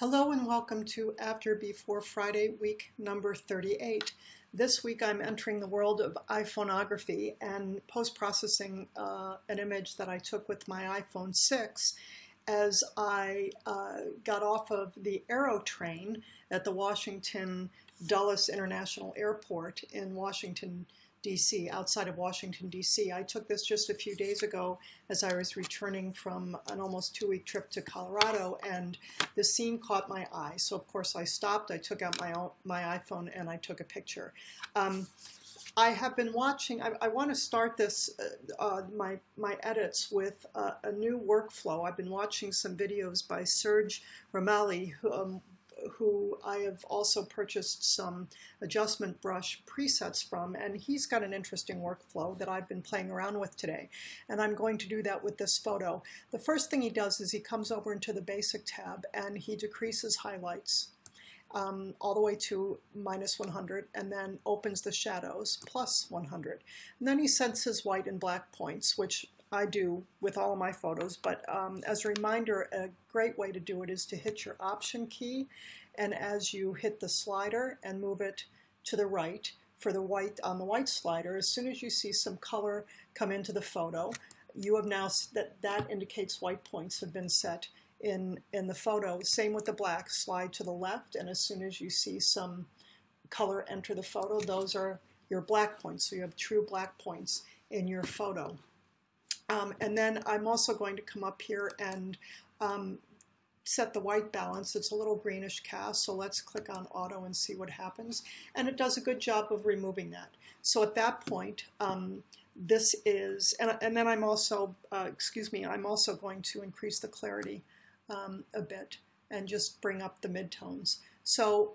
Hello and welcome to After Before Friday week number 38. This week I'm entering the world of iPhoneography and post-processing uh, an image that I took with my iPhone 6 as I uh, got off of the Aero train at the Washington Dulles International Airport in Washington, DC, outside of Washington, DC. I took this just a few days ago as I was returning from an almost two week trip to Colorado, and the scene caught my eye. So, of course, I stopped, I took out my, my iPhone, and I took a picture. Um, I have been watching, I, I want to start this, uh, uh, my, my edits with a new workflow. I've been watching some videos by Serge Ramelli, who, um, who I have also purchased some adjustment brush presets from, and he's got an interesting workflow that I've been playing around with today. And I'm going to do that with this photo. The first thing he does is he comes over into the basic tab and he decreases highlights. Um, all the way to minus 100 and then opens the shadows plus 100. And then he sets his white and black points, which I do with all of my photos, but um, as a reminder, a great way to do it is to hit your Option key, and as you hit the slider and move it to the right for the white on the white slider, as soon as you see some color come into the photo, you have now, that, that indicates white points have been set in, in the photo. Same with the black, slide to the left, and as soon as you see some color enter the photo, those are your black points. So you have true black points in your photo. Um, and then I'm also going to come up here and um, set the white balance. It's a little greenish cast, so let's click on auto and see what happens. And it does a good job of removing that. So at that point, um, this is, and, and, then I'm also, uh, excuse me, I'm also going to increase the clarity um, a bit and just bring up the midtones. So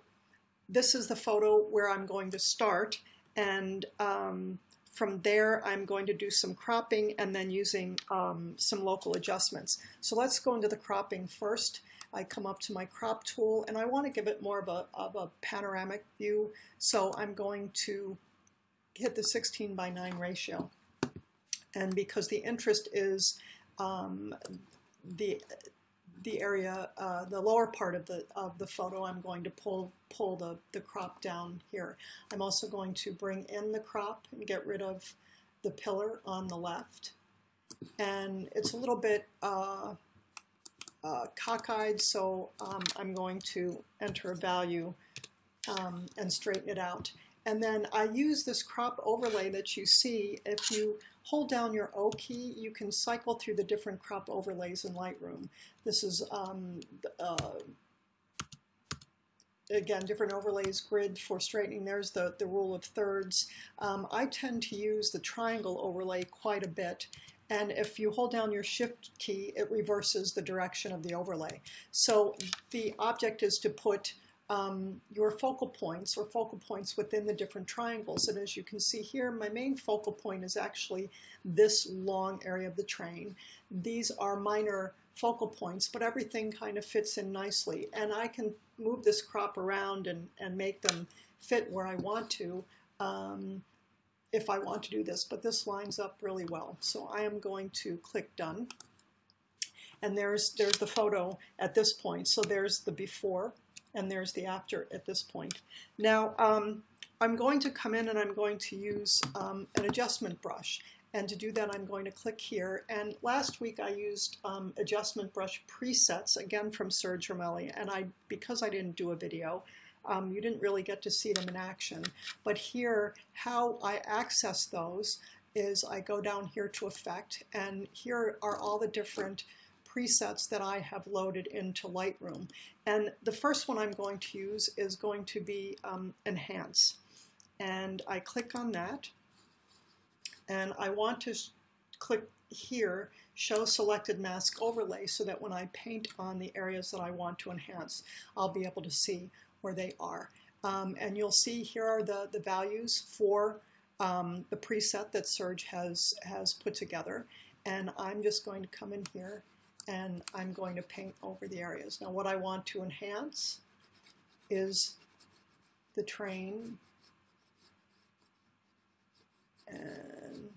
this is the photo where I'm going to start and um, from there, I'm going to do some cropping and then using um, some local adjustments. So let's go into the cropping first. I come up to my crop tool and I want to give it more of a, of a panoramic view. So I'm going to hit the 16 by 9 ratio. And because the interest is um, the the area, uh, the lower part of the of the photo, I'm going to pull pull the, the crop down here. I'm also going to bring in the crop and get rid of the pillar on the left. And it's a little bit uh, uh, cockeyed, so um, I'm going to enter a value um, and straighten it out. And then I use this crop overlay that you see. If you hold down your O key, you can cycle through the different crop overlays in Lightroom. This is, um, uh, again, different overlays, grid for straightening. There's the, the rule of thirds. Um, I tend to use the triangle overlay quite a bit. And if you hold down your shift key, it reverses the direction of the overlay. So the object is to put um, your focal points or focal points within the different triangles. And as you can see here, my main focal point is actually this long area of the train. These are minor focal points, but everything kind of fits in nicely. And I can move this crop around and, and make them fit where I want to um, if I want to do this, but this lines up really well. So I am going to click done. And there's, there's the photo at this point. So there's the before and there's the after at this point. Now, um, I'm going to come in and I'm going to use um, an adjustment brush. And to do that, I'm going to click here. And last week I used um, adjustment brush presets, again from Serge Ramelli. And I, because I didn't do a video, um, you didn't really get to see them in action. But here, how I access those is I go down here to Effect, and here are all the different presets that I have loaded into Lightroom. And the first one I'm going to use is going to be um, Enhance. And I click on that. And I want to click here, Show Selected Mask Overlay, so that when I paint on the areas that I want to enhance, I'll be able to see where they are. Um, and you'll see here are the, the values for um, the preset that Serge has, has put together. And I'm just going to come in here and I'm going to paint over the areas. Now what I want to enhance is the train and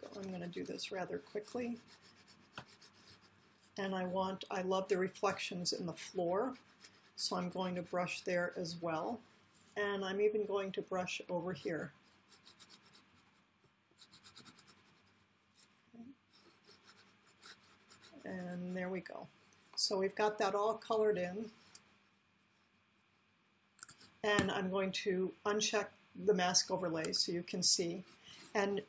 go. I'm going to do this rather quickly. and I want, I love the reflections in the floor, so I'm going to brush there as well. And I'm even going to brush over here. And there we go. So we've got that all colored in. And I'm going to uncheck the mask overlay so you can see. And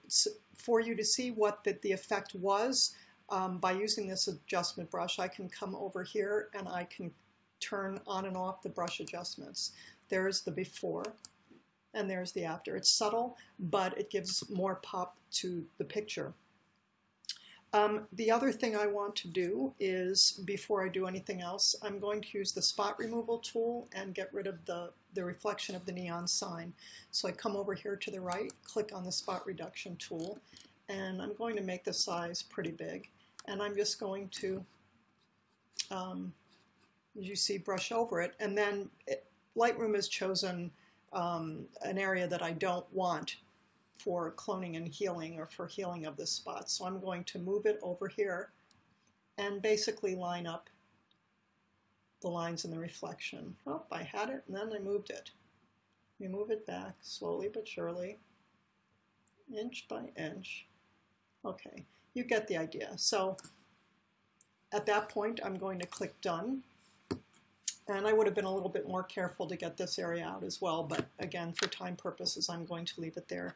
for you to see what the, the effect was, um, by using this adjustment brush, I can come over here and I can turn on and off the brush adjustments. There's the before and there's the after. It's subtle, but it gives more pop to the picture. Um, the other thing I want to do is, before I do anything else, I'm going to use the spot removal tool and get rid of the, the reflection of the neon sign. So I come over here to the right, click on the spot reduction tool, and I'm going to make the size pretty big. And I'm just going to, um, as you see, brush over it. And then it, Lightroom has chosen um, an area that I don't want for cloning and healing or for healing of this spot. So I'm going to move it over here and basically line up the lines in the reflection. Oh, I had it and then I moved it. We move it back slowly but surely, inch by inch. Okay, you get the idea. So at that point, I'm going to click Done. And I would have been a little bit more careful to get this area out as well, but again, for time purposes, I'm going to leave it there.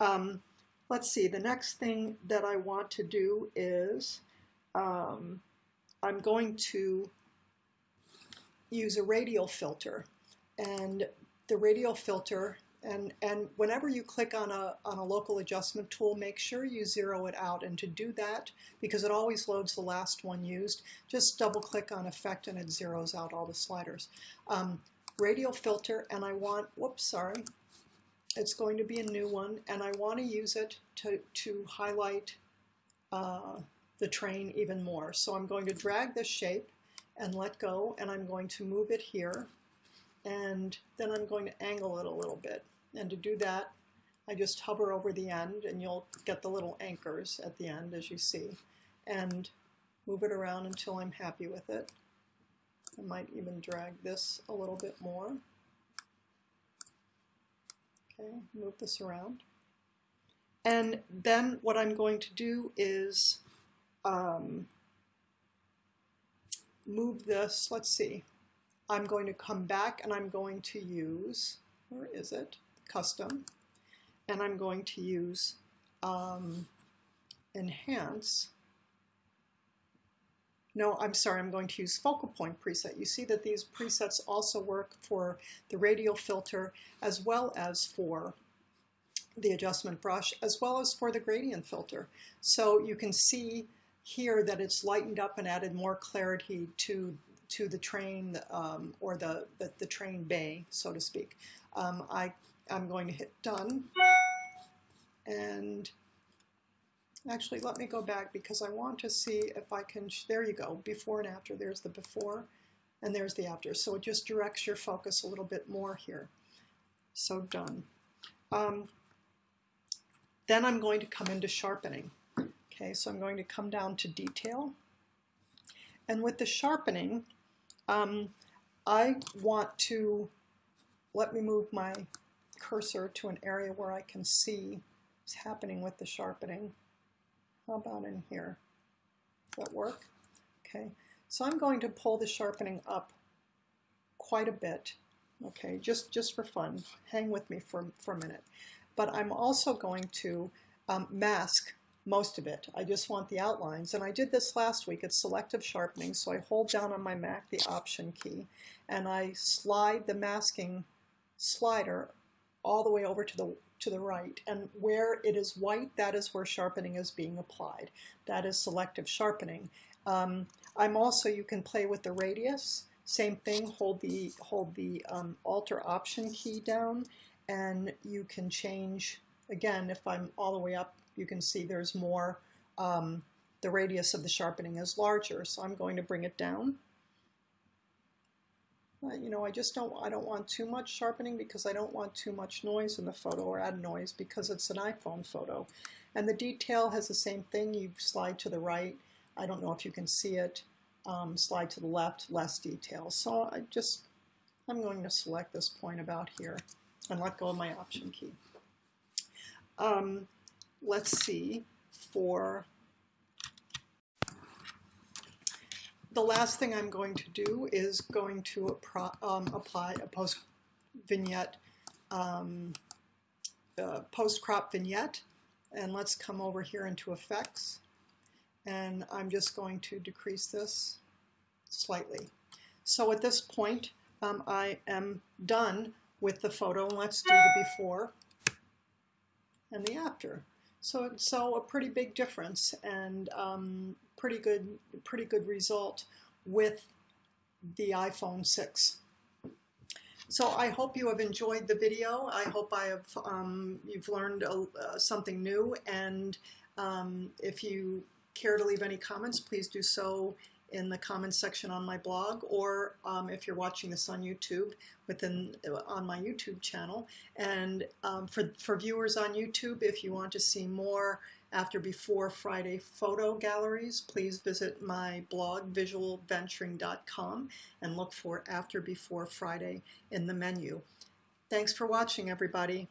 Um, let's see, the next thing that I want to do is um, I'm going to use a radial filter. And the radial filter, and, and whenever you click on a, on a local adjustment tool, make sure you zero it out. And to do that, because it always loads the last one used, just double click on effect and it zeroes out all the sliders. Um, radial filter, and I want, whoops, sorry, it's going to be a new one, and I want to use it to, to highlight uh, the train even more. So I'm going to drag this shape and let go, and I'm going to move it here, and then I'm going to angle it a little bit. And to do that, I just hover over the end, and you'll get the little anchors at the end, as you see, and move it around until I'm happy with it. I might even drag this a little bit more. Okay, move this around. And then what I'm going to do is um, move this, let's see, I'm going to come back and I'm going to use, where is it, custom, and I'm going to use um, enhance, no, I'm sorry, I'm going to use focal point preset. You see that these presets also work for the radial filter as well as for the adjustment brush, as well as for the gradient filter. So you can see here that it's lightened up and added more clarity to to the train um, or the, the, the, train bay, so to speak. Um, I, I'm going to hit done and Actually, let me go back because I want to see if I can, there you go, before and after. There's the before and there's the after. So it just directs your focus a little bit more here. So done. Um, then I'm going to come into sharpening. Okay, so I'm going to come down to detail. And with the sharpening, um, I want to, let me move my cursor to an area where I can see what's happening with the sharpening. How about in here? Does that work? Okay, so I'm going to pull the sharpening up quite a bit, okay, just, just for fun. Hang with me for, for a minute. But I'm also going to um, mask most of it. I just want the outlines. And I did this last week. It's selective sharpening. So I hold down on my Mac the Option key, and I slide the masking slider all the way over to the to the right. And where it is white, that is where sharpening is being applied. That is selective sharpening. Um, I'm also, you can play with the radius. Same thing, hold the, hold the um, Alter Option key down, and you can change, again, if I'm all the way up, you can see there's more, um, the radius of the sharpening is larger. So I'm going to bring it down you know, I just don't, I don't want too much sharpening because I don't want too much noise in the photo or add noise because it's an iPhone photo. And the detail has the same thing. You slide to the right. I don't know if you can see it. um, slide to the left, less detail. So I just, I'm going to select this point about here and let go of my option key. Um, let's see, for the last thing I'm going to do is going to um, apply a post vignette, um, uh, post crop vignette. And let's come over here into effects. And I'm just going to decrease this slightly. So at this point, um, I am done with the photo. And Let's do the before and the after. So, so a pretty big difference and um, pretty good, pretty good result with the iPhone 6. So I hope you have enjoyed the video. I hope I have um, you've learned uh, something new. And um, if you care to leave any comments, please do so in the comments section on my blog, or um, if you're watching this on YouTube, within on my YouTube channel. And um, for for viewers on YouTube, if you want to see more after before Friday photo galleries, please visit my blog visualventuring.com and look for after before Friday in the menu. Thanks for watching, everybody.